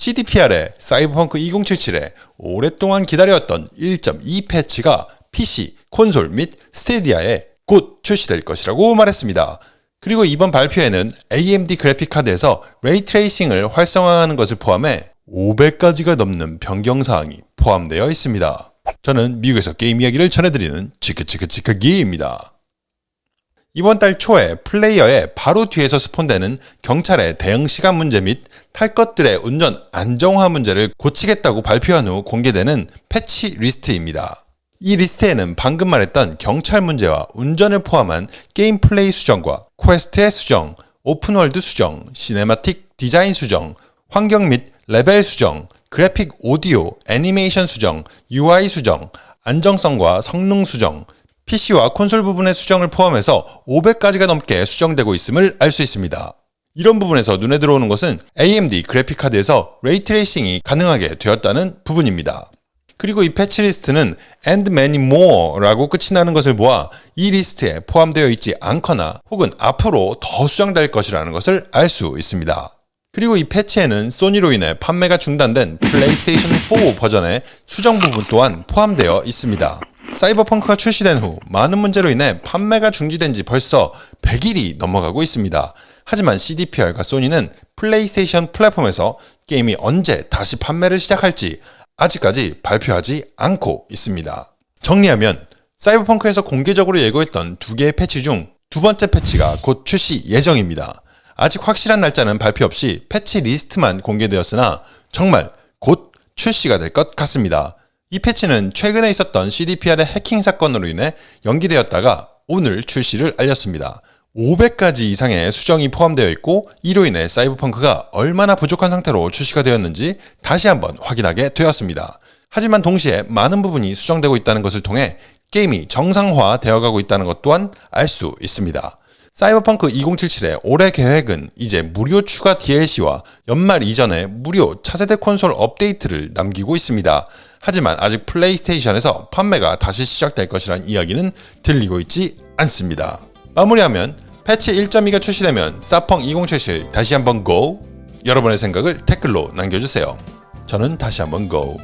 CDPR의 사이버펑크 2077에 오랫동안 기다려왔던 1.2 패치가 PC, 콘솔 및 스태디아에 곧 출시될 것이라고 말했습니다. 그리고 이번 발표에는 AMD 그래픽카드에서 ray tracing을 활성화하는 것을 포함해 500가지가 넘는 변경사항이 포함되어 있습니다. 저는 미국에서 게임 이야기를 전해드리는 치크치크치크기입니다. 이번 달 초에 플레이어의 바로 뒤에서 spawn되는 경찰의 대응 시간 문제 및 탈 것들의 운전 안정화 문제를 고치겠다고 발표한 후 공개되는 패치 리스트입니다. 이 리스트에는 방금 말했던 경찰 문제와 운전을 포함한 게임 플레이 수정과 quest의 수정, open world 수정, cinematic 디자인 수정, 환경 및 레벨 수정, 그래픽 오디오, 애니메이션 수정, UI 수정, 안정성과 성능 수정, PC와 콘솔 부분의 수정을 포함해서 500가지가 넘게 수정되고 있음을 알 수 있습니다. 이런 부분에서 눈에 들어오는 것은 AMD 그래픽카드에서 ray tracing이 가능하게 되었다는 부분입니다. 그리고 이 패치 리스트는 and many more라고 끝이 나는 것을 보아 이 리스트에 포함되어 있지 않거나 혹은 앞으로 더 수정될 것이라는 것을 알 수 있습니다. 그리고 이 패치에는 소니로 인해 판매가 중단된 플레이스테이션 4 버전의 수정 부분 또한 포함되어 있습니다. 사이버펑크가 출시된 후 많은 문제로 인해 판매가 중지된 지 벌써 100일이 넘어가고 있습니다. 하지만 CDPR과 소니는 플레이스테이션 플랫폼에서 게임이 언제 다시 판매를 시작할지 아직까지 발표하지 않고 있습니다. 정리하면 사이버펑크에서 공개적으로 예고했던 두 개의 패치 중 두 번째 패치가 곧 출시 예정입니다. 아직 확실한 날짜는 발표 없이 패치 리스트만 공개되었으나 정말 곧 출시가 될 것 같습니다. 이 패치는 최근에 있었던 CDPR의 해킹 사건으로 인해 연기되었다가 오늘 출시를 알렸습니다. 500가지 이상의 수정이 포함되어 있고 이로 인해 사이버펑크가 얼마나 부족한 상태로 출시가 되었는지 다시 한번 확인하게 되었습니다. 하지만 동시에 많은 부분이 수정되고 있다는 것을 통해 게임이 정상화 되어가고 있다는 것 또한 알 수 있습니다. 사이버펑크 2077의 올해 계획은 이제 무료 추가 DLC와 연말 이전에 무료 차세대 콘솔 업데이트를 남기고 있습니다. 하지만 아직 플레이스테이션에서 판매가 다시 시작될 것이란 이야기는 들리고 있지 않습니다. 마무리하면 패치 1.2가 출시되면 사펑 2077 다시 한번 GO! 여러분의 생각을 댓글로 남겨주세요. 저는 다시 한번 GO!